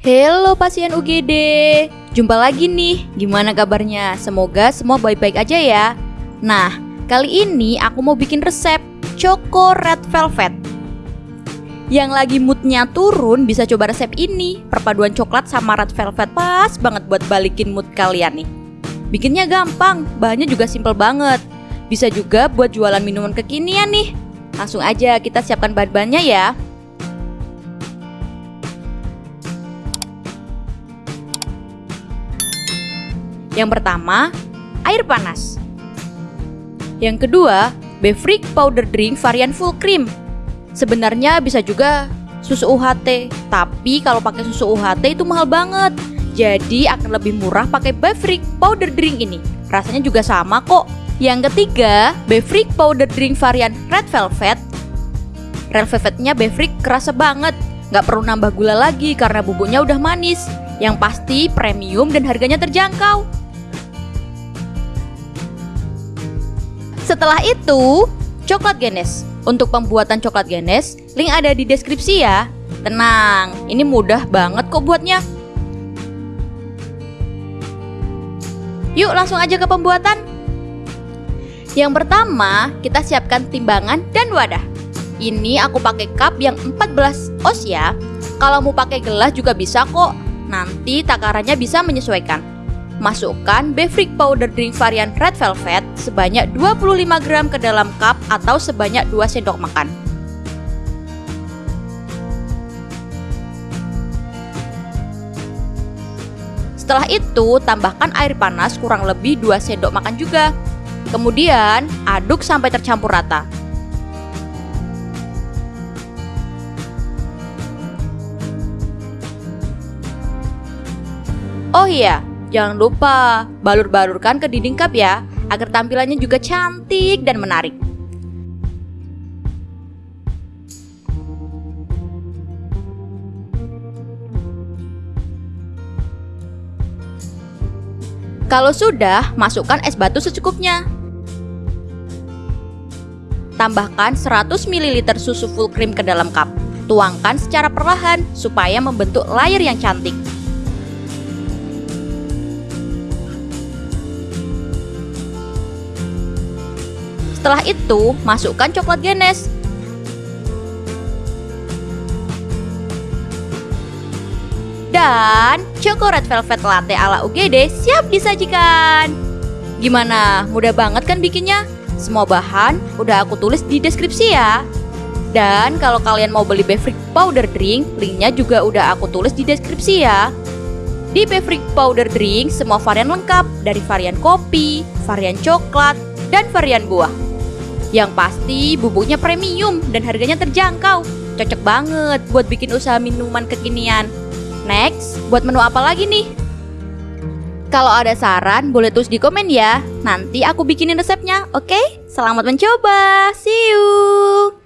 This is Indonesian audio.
Halo pasien UGD, jumpa lagi nih. Gimana kabarnya? Semoga semua baik-baik aja ya. Nah, kali ini aku mau bikin resep Choco Red Velvet. Yang lagi moodnya turun bisa coba resep ini. Perpaduan coklat sama red velvet pas banget buat balikin mood kalian nih. Bikinnya gampang, bahannya juga simple banget. Bisa juga buat jualan minuman kekinian nih. Langsung aja kita siapkan bahan-bahannya ya. Yang pertama, air panas. Yang kedua, Befrik powder drink varian full cream. Sebenarnya bisa juga susu UHT, tapi kalau pakai susu UHT itu mahal banget. Jadi akan lebih murah pakai Befrik powder drink ini. Rasanya juga sama kok. Yang ketiga, Befrik powder drink varian red velvet. Red velvetnya Befrik kerasa banget. Nggak perlu nambah gula lagi karena bubuknya udah manis. Yang pasti premium dan harganya terjangkau. Setelah itu, coklat genes. Untuk pembuatan coklat genes, link ada di deskripsi ya. Tenang, ini mudah banget kok buatnya. Yuk langsung aja ke pembuatan. Yang pertama, kita siapkan timbangan dan wadah. Ini aku pakai cup yang 14 oz ya. Kalau mau pakai gelas juga bisa kok. Nanti takarannya bisa menyesuaikan. Masukkan Befrik powder drink varian Red Velvet sebanyak 25 gram ke dalam cup atau sebanyak 2 sendok makan. Setelah itu, tambahkan air panas kurang lebih 2 sendok makan juga. Kemudian, aduk sampai tercampur rata. Oh iya, Jangan lupa balur-balurkan ke dinding cup ya, agar tampilannya juga cantik dan menarik. Kalau sudah, masukkan es batu secukupnya. Tambahkan 100 ml susu full cream ke dalam cup. Tuangkan secara perlahan supaya membentuk layer yang cantik. Setelah itu, masukkan coklat genes. Dan Red Velvet Latte ala UGD siap disajikan. Gimana? Mudah banget kan bikinnya? Semua bahan udah aku tulis di deskripsi ya. Dan kalau kalian mau beli Befrik Powder Drink, linknya juga udah aku tulis di deskripsi ya. Di Befrik Powder Drink, semua varian lengkap dari varian kopi, varian coklat, dan varian buah. Yang pasti bubuknya premium dan harganya terjangkau. Cocok banget buat bikin usaha minuman kekinian. Next, buat menu apa lagi nih? Kalau ada saran, boleh tulis di komen ya. Nanti aku bikinin resepnya, oke? Okay? Selamat mencoba. See you.